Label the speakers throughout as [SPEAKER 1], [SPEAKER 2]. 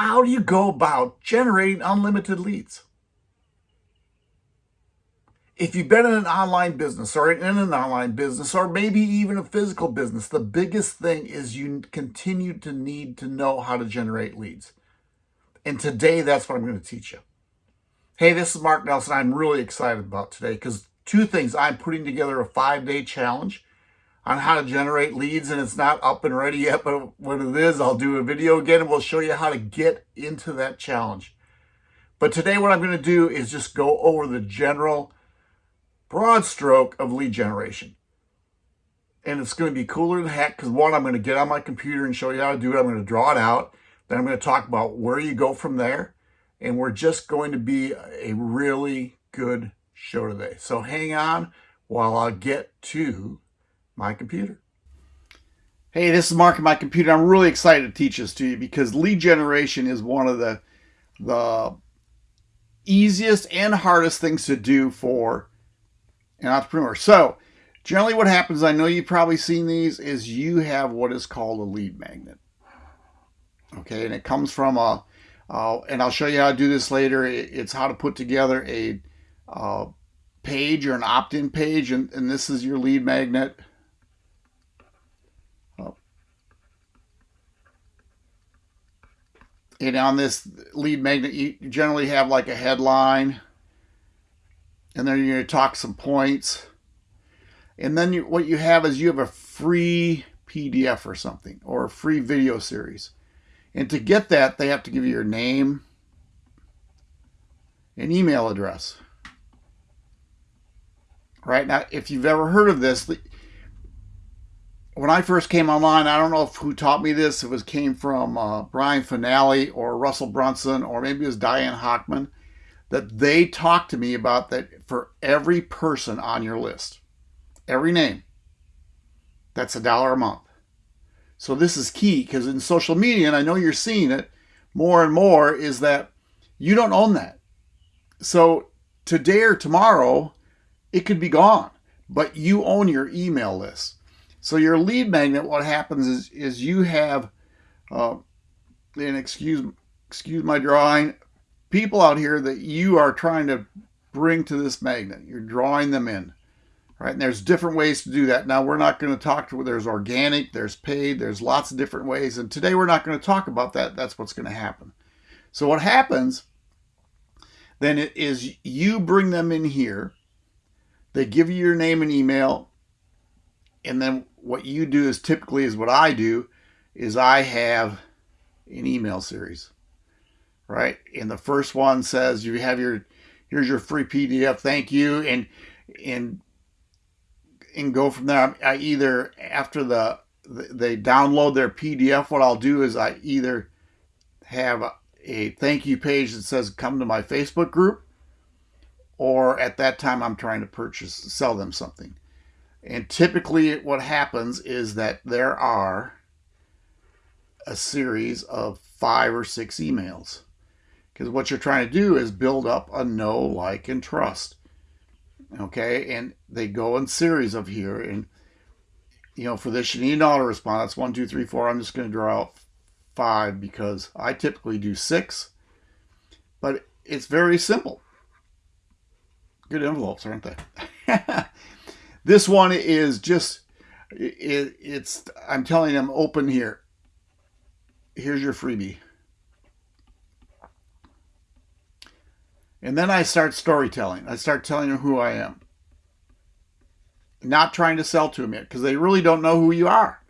[SPEAKER 1] how do you go about generating unlimited leads? If you've been in an online business or in an online business or maybe even a physical business, the biggest thing is you continue to need to know how to generate leads. And today, that's what I'm going to teach you. Hey, this is Mark Nelson. I'm really excited about today because two things. I'm putting together a five-day challenge on how to generate leads and it's not up and ready yet, but when it is, I'll do a video again and we'll show you how to get into that challenge. But today what I'm going to do is just go over the general broad stroke of lead generation. And it's going to be cooler than heck because one, I'm going to get on my computer and show you how to do it. I'm going to draw it out. Then I'm going to talk about where you go from there. And we're just going to be a really good show today. So hang on while I get to my computer. Hey, this is Mark and my computer. I'm really excited to teach this to you because lead generation is one of the, the easiest and hardest things to do for an entrepreneur. So generally what happens, I know you've probably seen these, is you have what is called a lead magnet. Okay, and it comes from a, uh, and I'll show you how to do this later. It's how to put together a uh, page or an opt-in page, and, and this is your lead magnet. And on this lead magnet, you generally have like a headline, and then you're going to talk some points. And then you, what you have is you have a free PDF or something, or a free video series. And to get that, they have to give you your name, an email address. Right now, if you've ever heard of this, when I first came online, I don't know if who taught me this. It was came from uh, Brian Fanale or Russell Brunson or maybe it was Diane Hochman that they talked to me about that for every person on your list, every name, that's a dollar a month. So this is key because in social media, and I know you're seeing it more and more, is that you don't own that. So today or tomorrow, it could be gone, but you own your email list. So your lead magnet, what happens is, is you have, uh, and excuse, excuse my drawing, people out here that you are trying to bring to this magnet. You're drawing them in, right? And there's different ways to do that. Now we're not going to talk to, there's organic, there's paid, there's lots of different ways. And today we're not going to talk about that. That's what's going to happen. So what happens then it is you bring them in here. They give you your name and email. And then what you do is typically is what I do is I have an email series, right? And the first one says you have your, here's your free PDF, thank you. And, and, and go from there. I either, after the, they download their PDF, what I'll do is I either have a, a thank you page that says come to my Facebook group, or at that time I'm trying to purchase, sell them something. And typically what happens is that there are a series of five or six emails. Because what you're trying to do is build up a know, like, and trust. Okay, and they go in series of here. And, you know, for this, you need an auto response. One, two, three, four. I'm just going to draw out five because I typically do six. But it's very simple. Good envelopes, aren't they? This one is just, it, it's, I'm telling them open here. Here's your freebie. And then I start storytelling. I start telling them who I am. Not trying to sell to them yet because they really don't know who you are.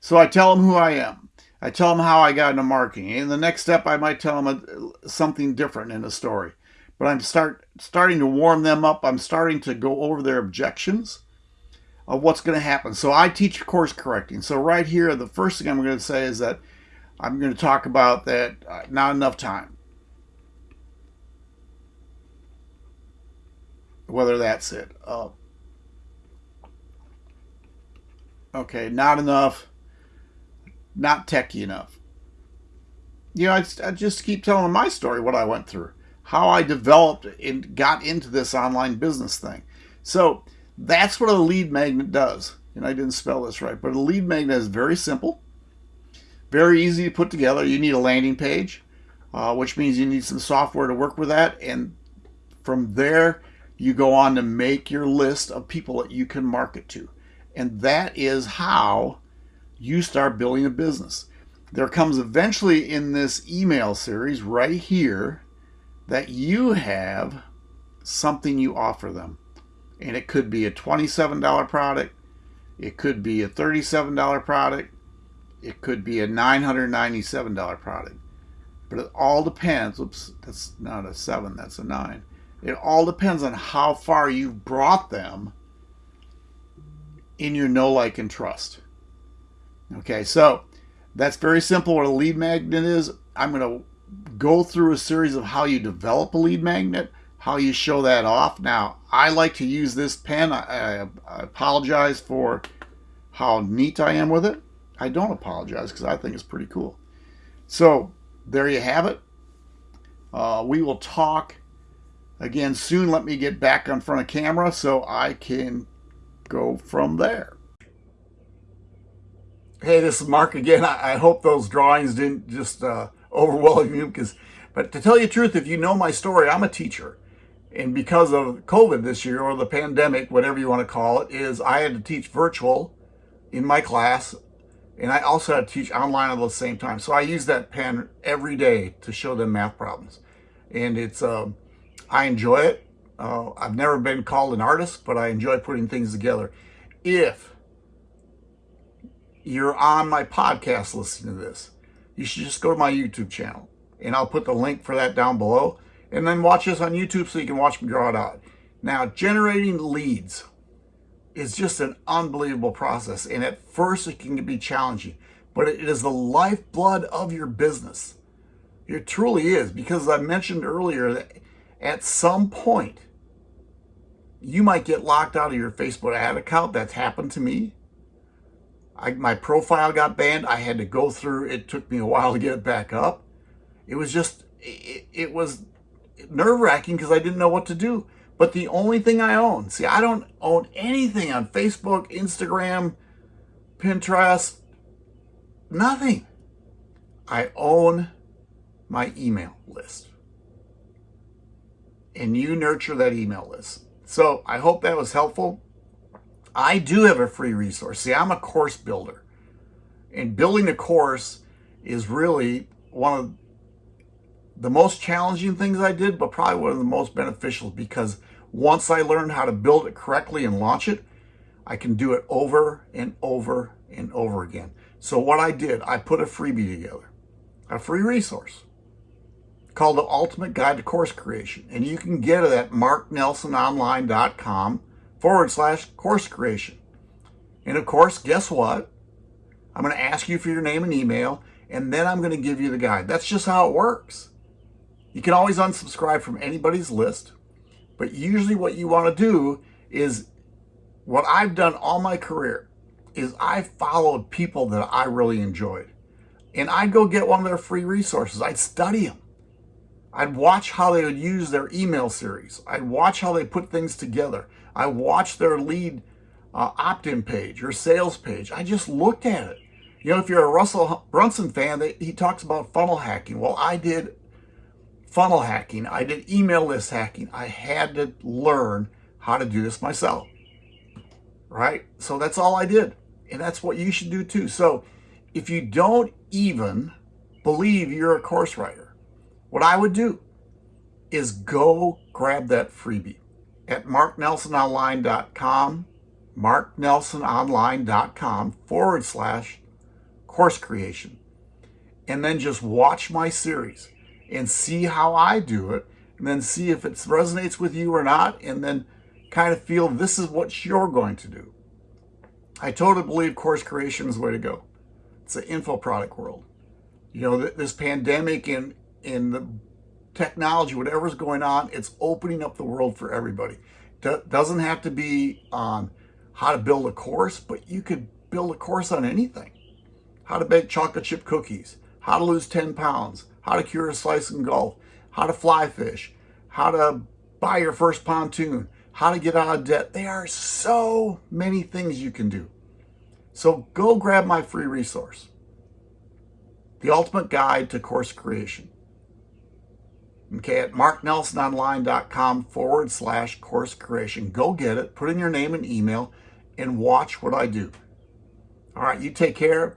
[SPEAKER 1] So I tell them who I am. I tell them how I got into marketing. And the next step, I might tell them a, something different in the story but I'm start starting to warm them up. I'm starting to go over their objections of what's going to happen. So I teach course correcting. So right here, the first thing I'm going to say is that I'm going to talk about that uh, not enough time. Whether that's it. Uh, okay, not enough. Not techy enough. You know, I, I just keep telling my story, what I went through how I developed and got into this online business thing. So that's what a lead magnet does. And I didn't spell this right, but a lead magnet is very simple. Very easy to put together. You need a landing page, uh, which means you need some software to work with that. And from there, you go on to make your list of people that you can market to. And that is how you start building a business. There comes eventually in this email series right here that you have something you offer them. And it could be a $27 product, it could be a $37 product, it could be a $997 product. But it all depends. Oops, that's not a seven, that's a nine. It all depends on how far you've brought them in your know, like, and trust. Okay, so that's very simple what a lead magnet is. I'm going to go through a series of how you develop a lead magnet, how you show that off. Now, I like to use this pen. I, I, I apologize for how neat I am with it. I don't apologize because I think it's pretty cool. So there you have it. Uh, we will talk again soon. Let me get back on front of camera so I can go from there. Hey, this is Mark again. I, I hope those drawings didn't just uh, overwhelm you because, but to tell you the truth, if you know my story, I'm a teacher. And because of COVID this year or the pandemic, whatever you want to call it, is I had to teach virtual in my class and I also had to teach online at the same time. So I use that pen every day to show them math problems. And it's, um, I enjoy it. Uh, I've never been called an artist, but I enjoy putting things together. If you're on my podcast listening to this, you should just go to my YouTube channel and I'll put the link for that down below and then watch this on YouTube so you can watch me draw it out. Now, generating leads is just an unbelievable process. And at first it can be challenging, but it is the lifeblood of your business. It truly is because I mentioned earlier that at some point, you might get locked out of your Facebook ad account. That's happened to me. I, my profile got banned. I had to go through, it took me a while to get it back up. It was just, it, it was nerve wracking because I didn't know what to do. But the only thing I own, see, I don't own anything on Facebook, Instagram, Pinterest, nothing. I own my email list. And you nurture that email list. So I hope that was helpful. I do have a free resource. See, I'm a course builder. And building a course is really one of the most challenging things I did, but probably one of the most beneficial because once I learned how to build it correctly and launch it, I can do it over and over and over again. So what I did, I put a freebie together, a free resource called the Ultimate Guide to Course Creation. And you can get it at marknelsononline.com forward slash course creation. And of course, guess what? I'm going to ask you for your name and email, and then I'm going to give you the guide. That's just how it works. You can always unsubscribe from anybody's list, but usually what you want to do is what I've done all my career is I followed people that I really enjoyed. And I'd go get one of their free resources. I'd study them. I'd watch how they would use their email series. I'd watch how they put things together. I watched their lead uh, opt-in page or sales page. I just looked at it. You know, if you're a Russell Brunson fan, they, he talks about funnel hacking. Well, I did funnel hacking. I did email list hacking. I had to learn how to do this myself. Right? So that's all I did. And that's what you should do too. So if you don't even believe you're a course writer, what I would do is go grab that freebie at marknelsononline.com, marknelsononline.com forward slash course creation. And then just watch my series and see how I do it and then see if it resonates with you or not and then kind of feel this is what you're going to do. I totally believe course creation is the way to go. It's the info product world. You know, this pandemic and, and the technology, whatever's going on, it's opening up the world for everybody. Doesn't have to be on how to build a course, but you could build a course on anything. How to bake chocolate chip cookies, how to lose 10 pounds, how to cure a slice in golf, how to fly fish, how to buy your first pontoon, how to get out of debt. There are so many things you can do. So go grab my free resource. The Ultimate Guide to Course Creation. Okay, at marknelsononline.com forward slash course creation. Go get it, put in your name and email, and watch what I do. All right, you take care.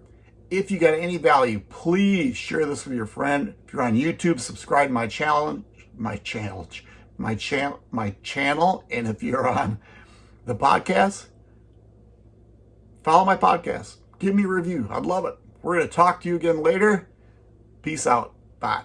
[SPEAKER 1] If you got any value, please share this with your friend. If you're on YouTube, subscribe to my channel, my channel, my channel, my channel. And if you're on the podcast, follow my podcast. Give me a review. I'd love it. We're going to talk to you again later. Peace out. Bye.